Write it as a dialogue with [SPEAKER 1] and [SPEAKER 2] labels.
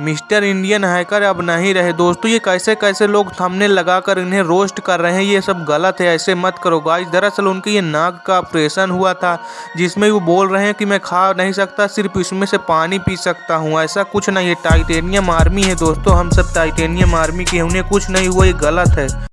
[SPEAKER 1] Mister Indian hacker अब नहीं रहे। दोस्तों, ये कैसे कैसे लोग थमने लगाकर इन्हें रोस्ट कर रहे हैं, ये सब गलत है, ऐसे मत करो। गाइस, दरअसल उनके ये नाक का ऑपरेशन हुआ था, जिसमें वो बोल रहे हैं कि मैं खा नहीं सकता, सिर्फ़ इसमें से पानी पी सकता हूँ। ऐसा कुछ नहीं है। टाइटेनियम आर्मी है, दोस्तों, हम सब टाइटेनियम आर्मी के उन्हें कुछ नहीं हुआ, ये गलत है।